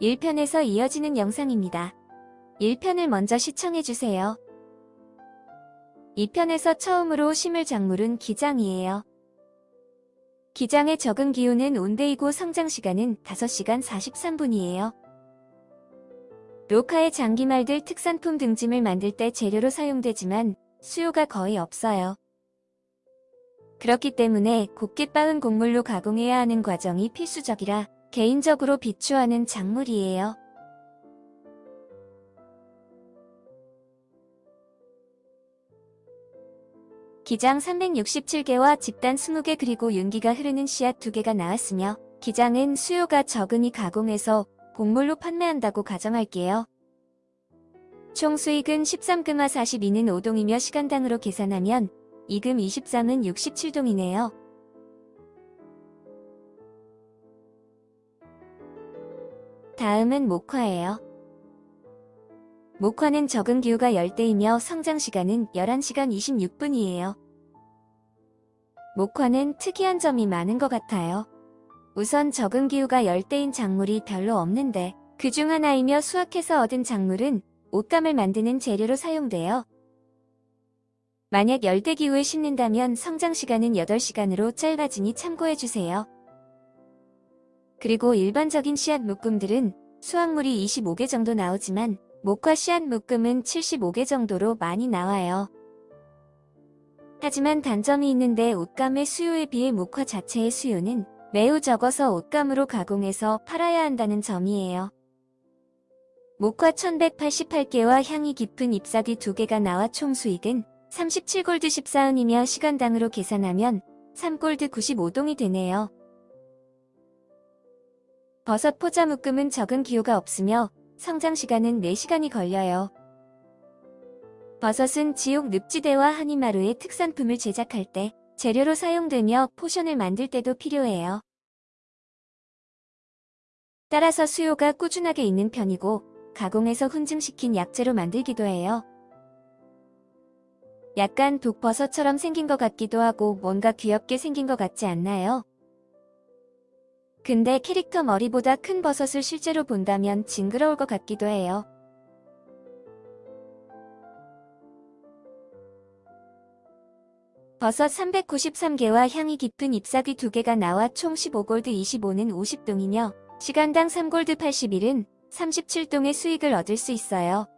1편에서 이어지는 영상입니다. 1편을 먼저 시청해주세요. 2편에서 처음으로 심을 작물은 기장이에요. 기장의 적은 기온은 온대이고 성장시간은 5시간 43분이에요. 로카의 장기말들 특산품 등짐을 만들 때 재료로 사용되지만 수요가 거의 없어요. 그렇기 때문에 곱게 빻은 곡물로 가공해야 하는 과정이 필수적이라 개인적으로 비추하는 작물이에요. 기장 367개와 집단 20개 그리고 윤기가 흐르는 씨앗 2개가 나왔으며 기장은 수요가 적으니 가공해서 곡물로 판매한다고 가정할게요. 총 수익은 13금화 42는 5동이며 시간당으로 계산하면 2금 23은 67동이네요. 다음은 목화예요. 목화는 적은 기후가 열대이며 성장시간은 11시간 26분이에요. 목화는 특이한 점이 많은 것 같아요. 우선 적은 기후가 열대인 작물이 별로 없는데 그 중 하나이며 수확해서 얻은 작물은 옷감을 만드는 재료로 사용돼요. 만약 열대기후에 심는다면 성장시간은 8시간으로 짧아지니 참고해주세요. 그리고 일반적인 씨앗 묶음들은 수확물이 25개 정도 나오지만 목화 씨앗 묶음은 75개 정도로 많이 나와요. 하지만 단점이 있는데 옷감의 수요에 비해 목화 자체의 수요는 매우 적어서 옷감으로 가공해서 팔아야 한다는 점이에요. 목화 1188개와 향이 깊은 잎사귀 2개가 나와 총 수익은 37골드 14은이며 시간당으로 계산하면 3골드 95동이 되네요. 버섯 포자 묶음은 적응 기후가 없으며 성장 시간은 4시간이 걸려요. 버섯은 지옥 늪지대와 하늬마루의 특산품을 제작할 때 재료로 사용되며 포션을 만들 때도 필요해요. 따라서 수요가 꾸준하게 있는 편이고 가공해서 훈증시킨 약재로 만들기도 해요. 약간 독버섯처럼 생긴 것 같기도 하고 뭔가 귀엽게 생긴 것 같지 않나요? 근데 캐릭터 머리보다 큰 버섯을 실제로 본다면 징그러울 것 같기도 해요. 버섯 393개와 향이 깊은 잎사귀 2개가 나와 총 15골드 25는 50동이며 시간당 3골드 81은 37동의 수익을 얻을 수 있어요.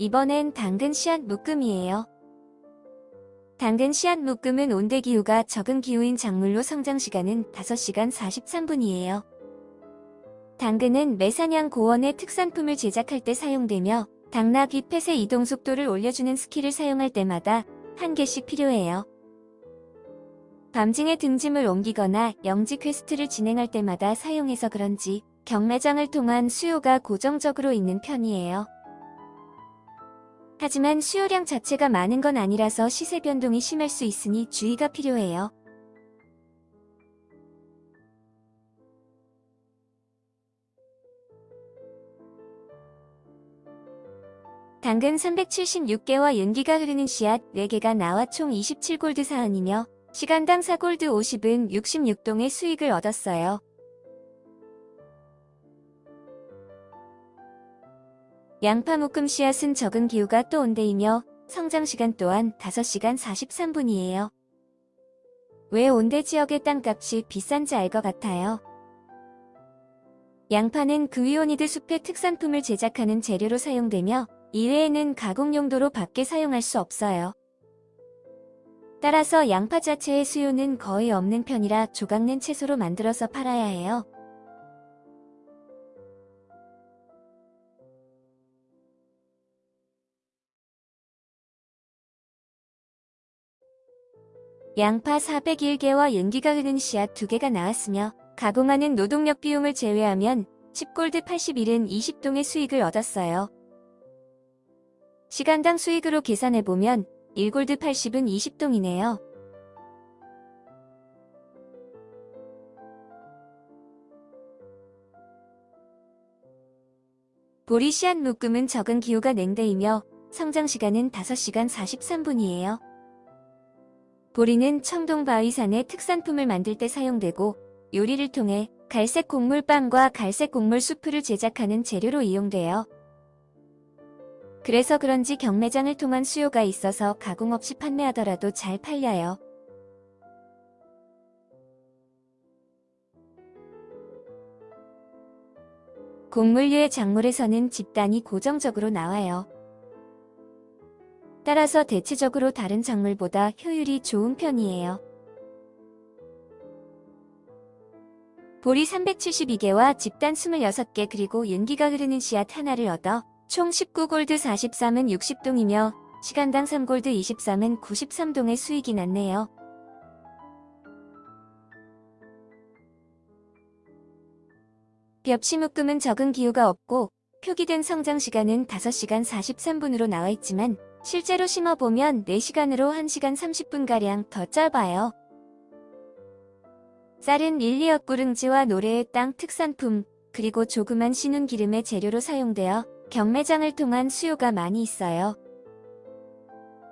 이번엔 당근 씨앗 묶음이에요. 당근 씨앗 묶음은 온대 기후가 적응 기후인 작물로 성장 시간은 5시간 43분이에요. 당근은 매사냥 고원의 특산품을 제작할 때 사용되며 당나귀 펫의 이동 속도를 올려주는 스킬을 사용할 때마다 한 개씩 필요해요. 밤중에 등짐을 옮기거나 영지 퀘스트를 진행할 때마다 사용해서 그런지 경매장을 통한 수요가 고정적으로 있는 편이에요. 하지만 수요량 자체가 많은 건 아니라서 시세 변동이 심할 수 있으니 주의가 필요해요. 당근 376개와 윤기가 흐르는 씨앗 4개가 나와 총 27골드 사은이며 시간당 4골드 50은 66동의 수익을 얻었어요. 양파 묶음 씨앗은 적은 기후가 또 온대이며 성장시간 또한 5시간 43분이에요. 왜 온대 지역의 땅값이 비싼지 알 것 같아요. 양파는 그위오니드 숲의 특산품을 제작하는 재료로 사용되며 이외에는 가공 용도로 밖에 사용할 수 없어요. 따라서 양파 자체의 수요는 거의 없는 편이라 조각낸 채소로 만들어서 팔아야 해요. 양파 401개와 연기가 흐른 씨앗 2개가 나왔으며 가공하는 노동력 비용을 제외하면 10골드 81은 20동의 수익을 얻었어요. 시간당 수익으로 계산해보면 1골드 80은 20동이네요. 보리시안 묶음은 적은 기후가 냉대이며 성장시간은 5시간 43분이에요. 보리는 청동 바위산의 특산품을 만들 때 사용되고 요리를 통해 갈색 곡물빵과 갈색 곡물 수프를 제작하는 재료로 이용돼요. 그래서 그런지 경매장을 통한 수요가 있어서 가공 없이 판매하더라도 잘 팔려요. 곡물류의 작물에서는 집단이 고정적으로 나와요. 따라서 대체적으로 다른 작물보다 효율이 좋은 편이에요. 보리 372개와 집단 26개 그리고 윤기가 흐르는 씨앗 하나를 얻어 총 19골드 43은 60동이며 시간당 3골드 23은 93동의 수익이 났네요. 벽시묶음은 적은 기후가 없고 표기된 성장 시간은 5시간 43분으로 나와 있지만 실제로 심어보면 4시간으로 1시간 30분가량 더 짧아요. 쌀은 릴리엇 구릉지와 노래의 땅 특산품, 그리고 조그만 신운 기름의 재료로 사용되어 경매장을 통한 수요가 많이 있어요.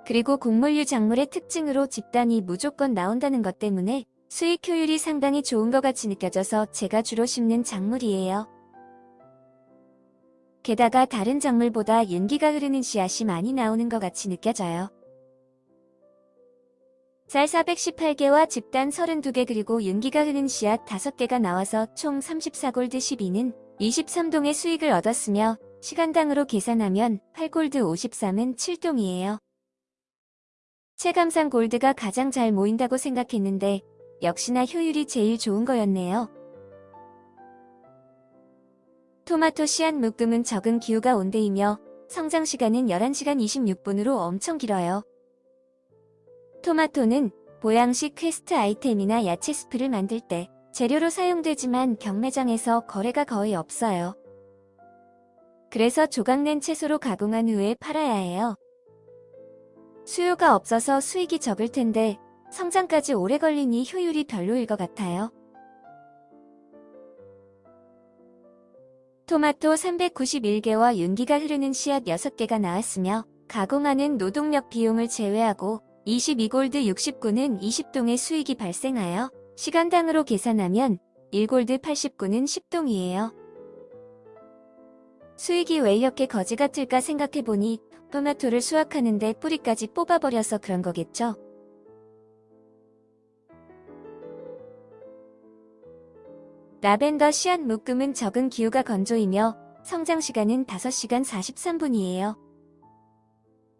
그리고 곡물류 작물의 특징으로 집단이 무조건 나온다는 것 때문에 수익 효율이 상당히 좋은 것 같이 느껴져서 제가 주로 심는 작물이에요. 게다가 다른 작물보다 윤기가 흐르는 씨앗이 많이 나오는 것 같이 느껴져요. 쌀 418개와 집단 32개 그리고 윤기가 흐르는 씨앗 5개가 나와서 총 34골드 12는 23동의 수익을 얻었으며 시간당으로 계산하면 8골드 53은 7동이에요. 체감상 골드가 가장 잘 모인다고 생각했는데 역시나 효율이 제일 좋은 거였네요. 토마토 씨앗 묶음은 적응 기후가 온대이며 성장 시간은 11시간 26분으로 엄청 길어요. 토마토는 보양식 퀘스트 아이템이나 야채 스프를 만들 때 재료로 사용되지만 경매장에서 거래가 거의 없어요. 그래서 조각낸 채소로 가공한 후에 팔아야 해요. 수요가 없어서 수익이 적을 텐데 성장까지 오래 걸리니 효율이 별로일 것 같아요. 토마토 391개와 윤기가 흐르는 씨앗 6개가 나왔으며 가공하는 노동력 비용을 제외하고 22골드 69는 20동의 수익이 발생하여 시간당으로 계산하면 1골드 89는 10동이에요. 수익이 왜 이렇게 거지 같을까 생각해보니 토마토를 수확하는데 뿌리까지 뽑아버려서 그런 거겠죠. 라벤더 씨앗 묶음은 적응 기후가 건조이며 성장 시간은 5시간 43분이에요.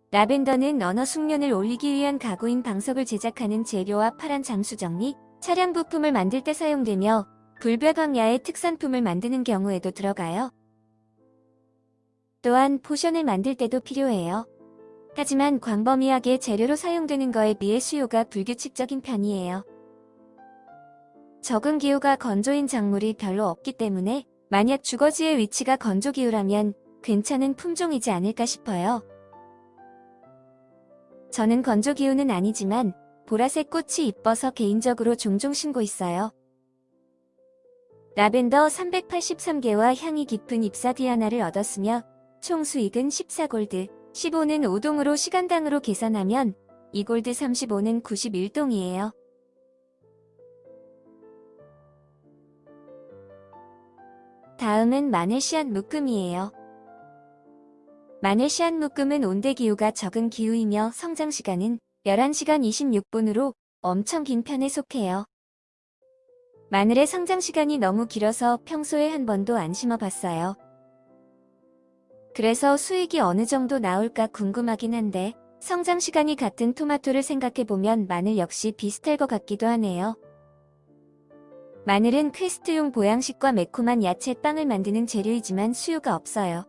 라벤더는 언어 숙련을 올리기 위한 가구인 방석을 제작하는 재료와 파란 잠수정이나 차량 부품을 만들 때 사용되며 불벽 광야의 특산품을 만드는 경우에도 들어가요. 또한 포션을 만들 때도 필요해요. 하지만 광범위하게 재료로 사용되는 거에 비해 수요가 불규칙적인 편이에요. 적은 기후가 건조인 작물이 별로 없기 때문에 만약 주거지의 위치가 건조기후라면 괜찮은 품종이지 않을까 싶어요. 저는 건조기후는 아니지만 보라색 꽃이 이뻐서 개인적으로 종종 심고 있어요. 라벤더 383개와 향이 깊은 잎사귀 하나를 얻었으며 총 수익은 14골드, 15는 5동으로 시간당으로 계산하면 2골드 35는 91동이에요. 다음은 씨앗 묶음이에요. 씨앗 묶음은 온대 기후가 적은 기후이며 성장 시간은 11시간 26분으로 엄청 긴 편에 속해요. 마늘의 성장 시간이 너무 길어서 평소에 한 번도 안 심어봤어요. 그래서 수익이 어느 정도 나올까 궁금하긴 한데 성장 시간이 같은 토마토를 생각해보면 마늘 역시 비슷할 것 같기도 하네요. 마늘은 퀘스트용 보양식과 매콤한 야채 빵을 만드는 재료이지만 수요가 없어요.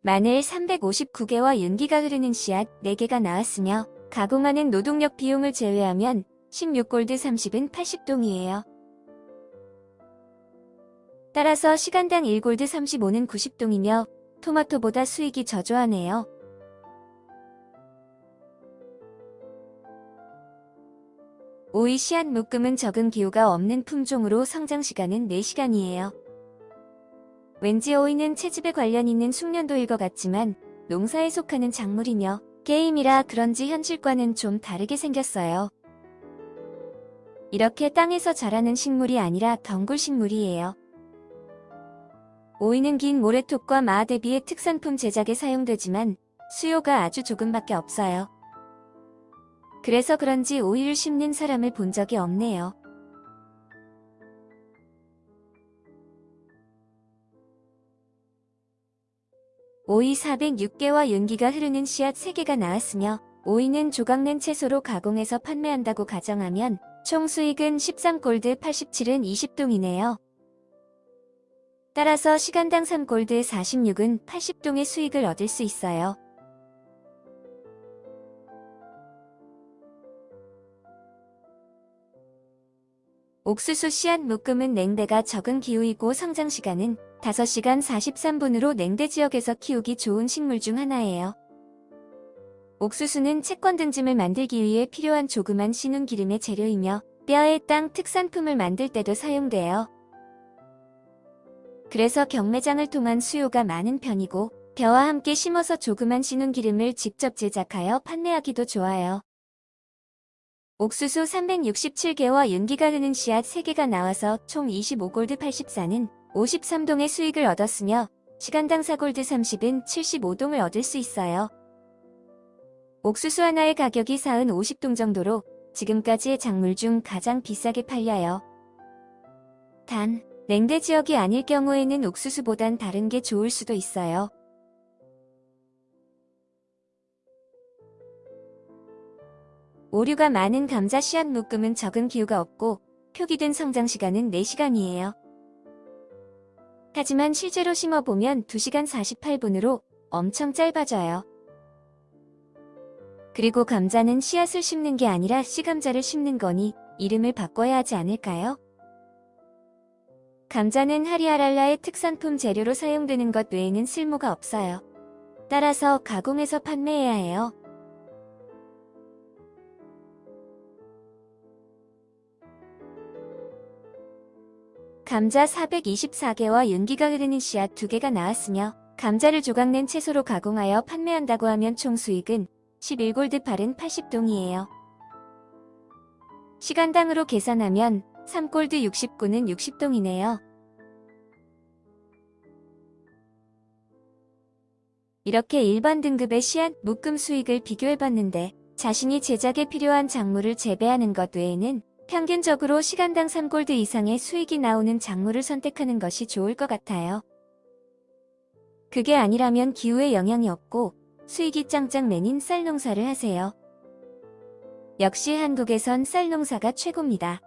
마늘 359개와 윤기가 흐르는 씨앗 4개가 나왔으며 가공하는 노동력 비용을 제외하면 16골드 30은 80동이에요. 따라서 시간당 1골드 35는 90동이며 토마토보다 수익이 저조하네요. 오이 씨앗 묶음은 적은 기후가 없는 품종으로 성장 시간은 4시간이에요. 왠지 오이는 채집에 관련 있는 숙련도일 것 같지만 농사에 속하는 작물이며 게임이라 그런지 현실과는 좀 다르게 생겼어요. 이렇게 땅에서 자라는 식물이 아니라 덩굴 식물이에요. 오이는 긴 모래톱과 마하대비의 특산품 제작에 사용되지만 수요가 아주 조금밖에 없어요. 그래서 그런지 오이를 심는 사람을 본 적이 없네요. 오이 406개와 윤기가 흐르는 씨앗 3개가 나왔으며 오이는 조각낸 채소로 가공해서 판매한다고 가정하면 총 수익은 13골드 87은 20동이네요. 따라서 시간당 3골드 46은 80동의 수익을 얻을 수 있어요. 옥수수 씨앗 묶음은 냉대가 적은 기후이고 성장시간은 5시간 43분으로 냉대 지역에서 키우기 좋은 식물 중 하나예요. 옥수수는 채권 등짐을 만들기 위해 필요한 조그만 신운 기름의 재료이며 뼈의 땅 특산품을 만들 때도 사용돼요. 그래서 경매장을 통한 수요가 많은 편이고 벼와 함께 심어서 조그만 신운 기름을 직접 제작하여 판매하기도 좋아요. 옥수수 367개와 윤기가 흐는 씨앗 3개가 나와서 총 25골드 84는 53동의 수익을 얻었으며 시간당 4골드 30은 75동을 얻을 수 있어요. 옥수수 하나의 가격이 40, 50동 정도로 지금까지의 작물 중 가장 비싸게 팔려요. 단, 냉대 지역이 아닐 경우에는 옥수수보단 다른 게 좋을 수도 있어요. 오류가 많은 감자 씨앗 묶음은 적은 기후가 없고 표기된 성장 시간은 4시간이에요. 하지만 실제로 심어보면 2시간 48분으로 엄청 짧아져요. 그리고 감자는 씨앗을 심는 게 아니라 씨감자를 심는 거니 이름을 바꿔야 하지 않을까요? 감자는 하리아랄라의 특산품 재료로 사용되는 것 외에는 쓸모가 없어요. 따라서 가공해서 판매해야 해요. 감자 424개와 윤기가 흐르는 씨앗 2개가 나왔으며 감자를 조각낸 채소로 가공하여 판매한다고 하면 총 수익은 11골드 8은 80동이에요. 시간당으로 계산하면 3골드 69는 60동이네요. 이렇게 일반 등급의 씨앗 묶음 수익을 비교해봤는데 자신이 제작에 필요한 작물을 재배하는 것 외에는 평균적으로 시간당 3골드 이상의 수익이 나오는 작물을 선택하는 것이 좋을 것 같아요. 그게 아니라면 기후에 영향이 없고 수익이 짱짱 맨인 쌀 농사를 하세요. 역시 한국에선 쌀 농사가 최고입니다.